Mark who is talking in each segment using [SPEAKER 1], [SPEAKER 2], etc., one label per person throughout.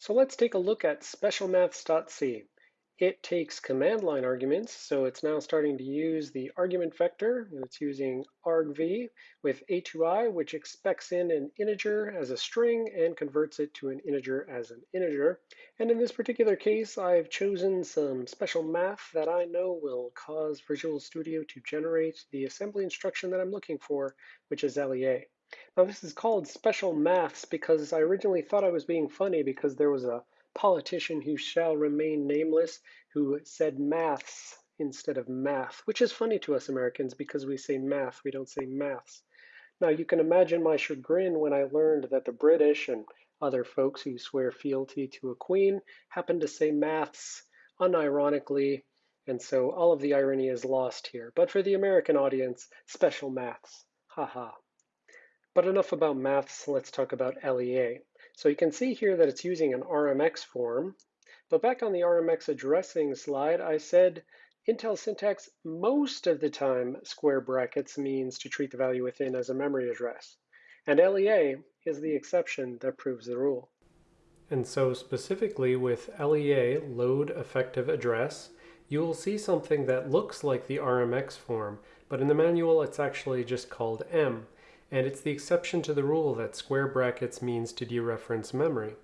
[SPEAKER 1] So let's take a look at specialmaths.c. It takes command line arguments, so it's now starting to use the argument vector. It's using argv with atoi, which expects in an integer as a string and converts it to an integer as an integer. And in this particular case, I've chosen some special math that I know will cause Visual Studio to generate the assembly instruction that I'm looking for, which is LEA. Now this is called special maths because I originally thought I was being funny because there was a politician who shall remain nameless who said maths instead of math, which is funny to us Americans because we say math, we don't say maths. Now you can imagine my chagrin when I learned that the British and other folks who swear fealty to a queen happen to say maths unironically, and so all of the irony is lost here. But for the American audience, special maths. Haha. But enough about maths, let's talk about LEA. So you can see here that it's using an RMX form, but back on the RMX addressing slide, I said Intel syntax most of the time square brackets means to treat the value within as a memory address. And LEA is the exception that proves the rule.
[SPEAKER 2] And so specifically with LEA, load effective address, you will see something that looks like the RMX form, but in the manual it's actually just called M and it's the exception to the rule that square brackets means to dereference memory.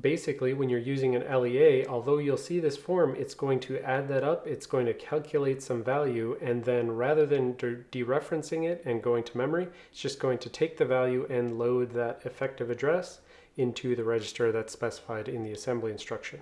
[SPEAKER 2] Basically, when you're using an LEA, although you'll see this form, it's going to add that up, it's going to calculate some value, and then rather than dereferencing it and going to memory, it's just going to take the value and load that effective address into the register that's specified in the assembly instruction.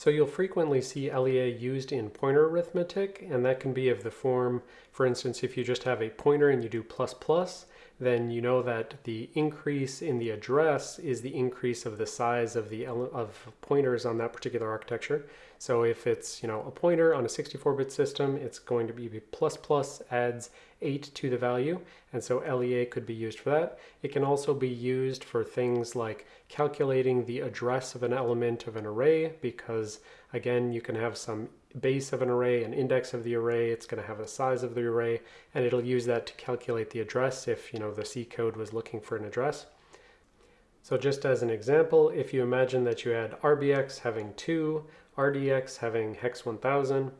[SPEAKER 2] So you'll frequently see LEA used in pointer arithmetic, and that can be of the form, for instance, if you just have a pointer and you do plus plus, then you know that the increase in the address is the increase of the size of the of pointers on that particular architecture. So if it's you know a pointer on a 64-bit system, it's going to be plus plus adds 8 to the value, and so LEA could be used for that. It can also be used for things like calculating the address of an element of an array, because again, you can have some base of an array, an index of the array, it's going to have the size of the array, and it'll use that to calculate the address if you know the C code was looking for an address. So just as an example, if you imagine that you had RBX having 2, RDX having hex 1000,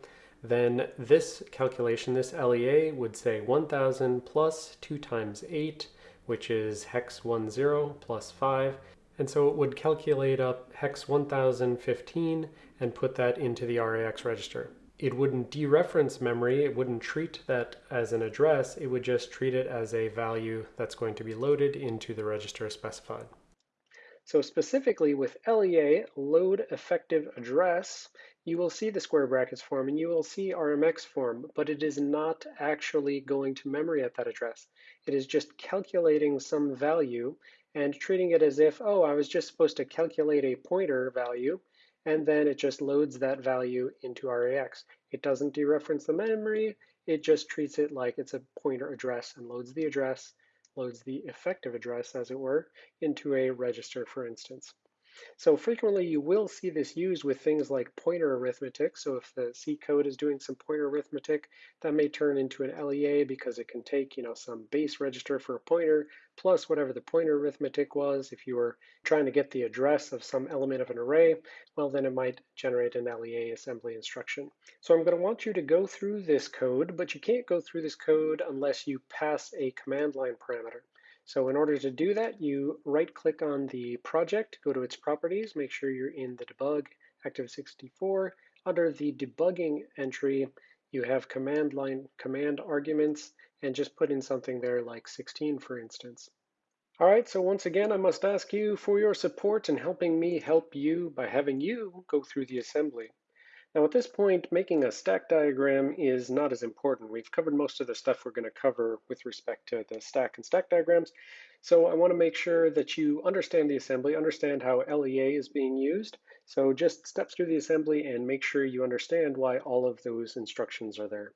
[SPEAKER 2] then this calculation, this LEA, would say 1000 plus 2 times 8, which is hex 10 plus 5, and so it would calculate up hex 1015 and put that into the RAX register. It wouldn't dereference memory, it wouldn't treat that as an address, it would just treat it as a value that's going to be loaded into the register specified.
[SPEAKER 1] So specifically with LEA, load effective address, you will see the square brackets form and you will see RMX form, but it is not actually going to memory at that address. It is just calculating some value and treating it as if, oh, I was just supposed to calculate a pointer value, and then it just loads that value into RAX. It doesn't dereference the memory, it just treats it like it's a pointer address and loads the address, loads the effective address, as it were, into a register, for instance. So frequently you will see this used with things like pointer arithmetic. So if the C code is doing some pointer arithmetic, that may turn into an LEA because it can take, you know, some base register for a pointer plus whatever the pointer arithmetic was. If you were trying to get the address of some element of an array, well, then it might generate an LEA assembly instruction. So I'm going to want you to go through this code, but you can't go through this code unless you pass a command line parameter. So in order to do that, you right click on the project, go to its properties, make sure you're in the debug x64. Under the debugging entry, you have command line command arguments and just put in something there like 16, for instance. All right, so once again, I must ask you for your support in helping me help you by having you go through the assembly. Now at this point, making a stack diagram is not as important. We've covered most of the stuff we're going to cover with respect to the stack and stack diagrams. So I want to make sure that you understand the assembly, understand how LEA is being used. So just steps through the assembly and make sure you understand why all of those instructions are there.